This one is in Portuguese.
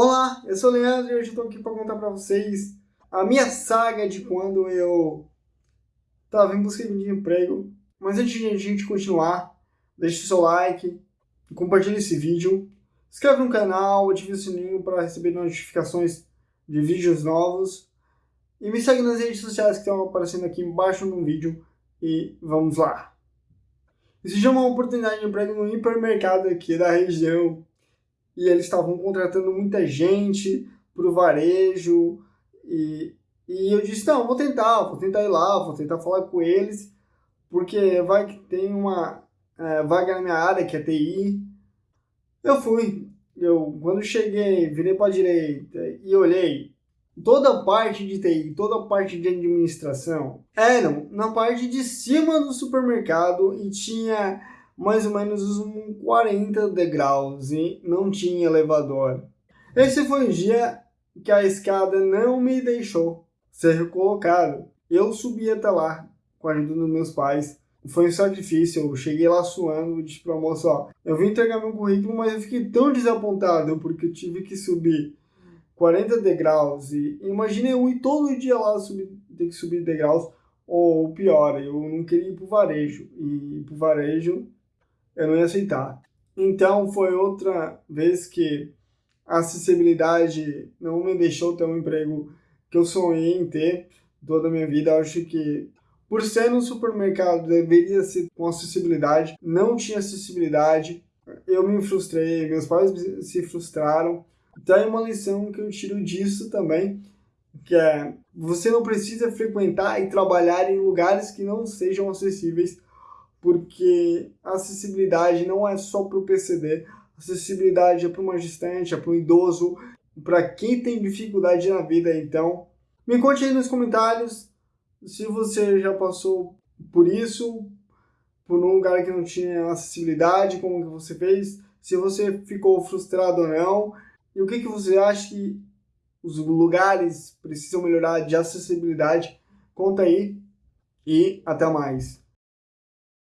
Olá, eu sou o Leandro e hoje estou aqui para contar para vocês a minha saga de quando eu estava em busca de emprego. Mas antes de a gente continuar, deixe seu like, compartilhe esse vídeo, inscreve no canal, ative o sininho para receber notificações de vídeos novos e me segue nas redes sociais que estão aparecendo aqui embaixo no vídeo e vamos lá. Existe uma oportunidade de emprego no hipermercado aqui da região e eles estavam contratando muita gente para o varejo e, e eu disse, não, vou tentar, vou tentar ir lá, vou tentar falar com eles, porque vai que tem uma é, vaga na minha área, que é TI. Eu fui, eu quando cheguei, virei para a direita e olhei, toda a parte de TI, toda a parte de administração eram na parte de cima do supermercado e tinha mais ou menos uns 40 degraus e não tinha elevador. Esse foi o dia que a escada não me deixou ser colocado. Eu subi até lá com a ajuda dos meus pais. Foi um sacrifício, eu cheguei lá suando, disse pra moça, ó, eu vim entregar meu currículo, mas eu fiquei tão desapontado porque eu tive que subir 40 degraus e imagine eu ir todo dia lá subir, ter que subir degraus, ou pior, eu não queria ir pro varejo, e ir pro varejo eu não ia aceitar. Então foi outra vez que a acessibilidade não me deixou ter um emprego que eu sonhei em ter toda a minha vida. Eu acho que por ser no supermercado deveria ser com acessibilidade, não tinha acessibilidade. Eu me frustrei, meus pais se frustraram. Então é uma lição que eu tiro disso também, que é você não precisa frequentar e trabalhar em lugares que não sejam acessíveis porque a acessibilidade não é só para o PCD, acessibilidade é para uma gestante, é para um idoso, para quem tem dificuldade na vida. Então, me conte aí nos comentários se você já passou por isso, por um lugar que não tinha acessibilidade, como que você fez, se você ficou frustrado ou não, e o que, que você acha que os lugares precisam melhorar de acessibilidade. Conta aí e até mais.